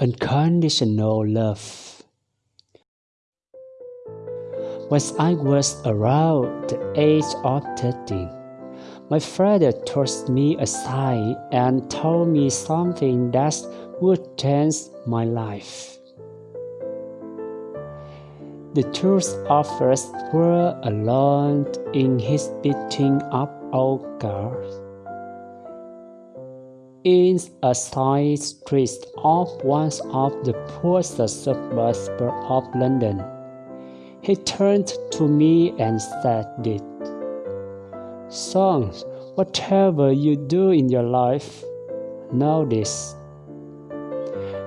unconditional love. When I was around the age of 13, my father took me aside and told me something that would change my life. The two of us were alone in his beating up old car in a side street of one of the poorest suburbs of London. He turned to me and said it. Son, whatever you do in your life, know this.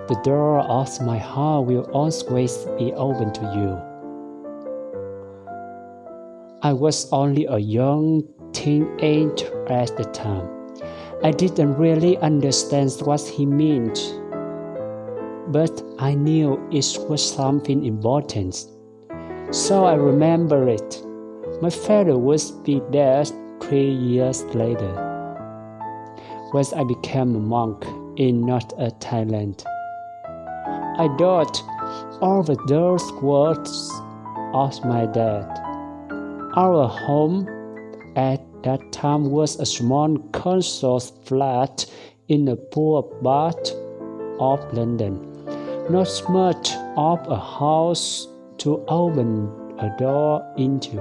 The door of my heart will always be open to you. I was only a young teenager at the time. I didn't really understand what he meant, but I knew it was something important. So I remember it. My father would be there three years later, when I became a monk in North Thailand. I thought over those words of my dad. Our home at that time was a small council flat in a poor part of London. Not much of a house to open a door into.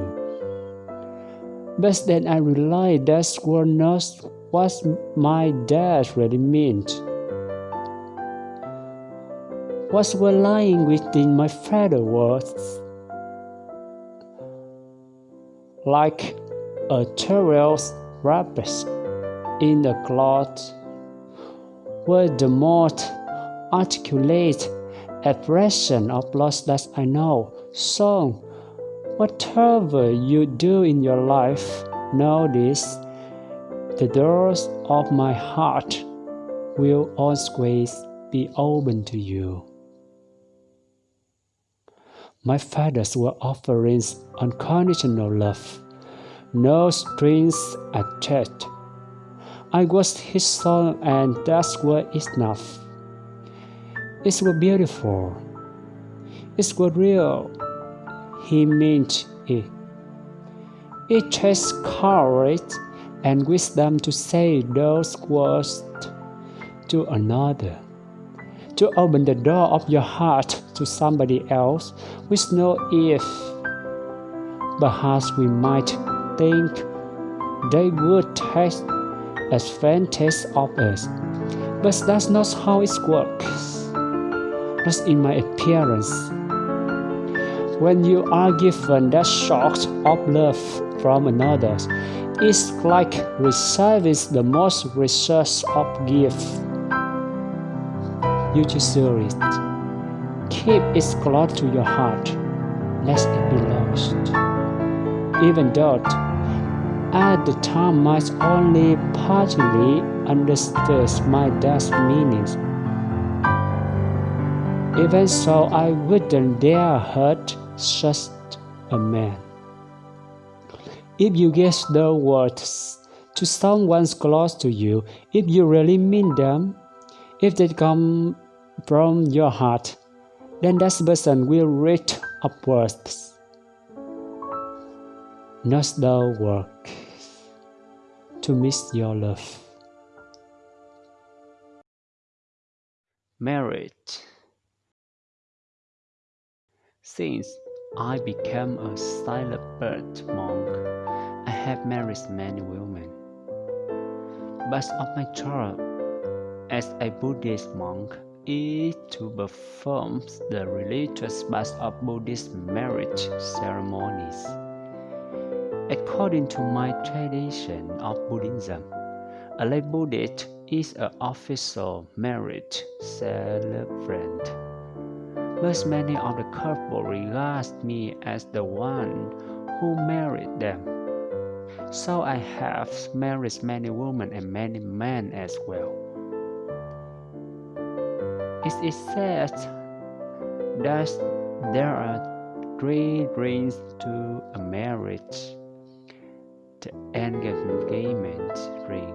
But then I realized that was not what my dad really meant. What was lying within my father's words like a terrier's rabbit in the cloth were the most articulate expression of loss that I know. So, whatever you do in your life, know this the doors of my heart will always be open to you. My fathers were offering unconditional love no strings attached. I was his son, and that was enough. It was beautiful. It was real. He meant it. It takes courage and wisdom to say those words to another, to open the door of your heart to somebody else with no if. Perhaps we might think they would take advantage of us. But that's not how it works. That's in my appearance. When you are given that shock of love from another, it's like receiving the most precious of gift. You treasure it. Keep it close to your heart, lest it be lost. Even though at the time I only partially understood my dad's meanings. Even so, I wouldn't dare hurt such a man. If you give the words to someone close to you, if you really mean them, if they come from your heart, then that person will reach upwards. Not the work to miss your love. Marriage Since I became a celibate monk, I have married many women. But of my job as a Buddhist monk is to perform the religious parts of Buddhist marriage ceremonies. According to my tradition of Buddhism, a lay Buddhist is an official marriage celebrant. But many of the couple regard me as the one who married them. So I have married many women and many men as well. It is said that there are three rings to a marriage the engagement ring,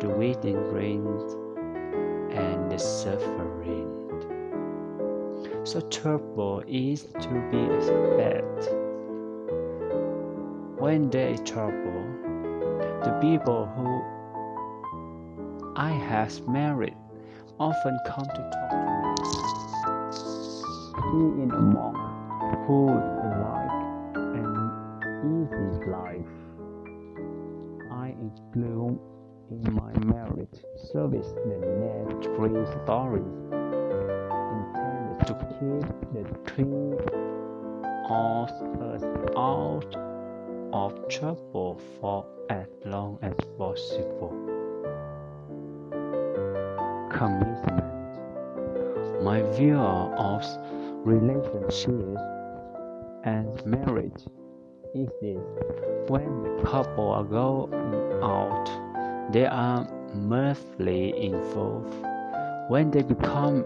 the wedding ring, and the suffering. So trouble is to be expected. When there is trouble, the people who I have married often come to talk to me. He is a monk who like service the next three stories intended to keep the three of us out of trouble for as long as possible. Commitment. My view of relationships and marriage is this when the couple are going out, they are mercifully involved. When they become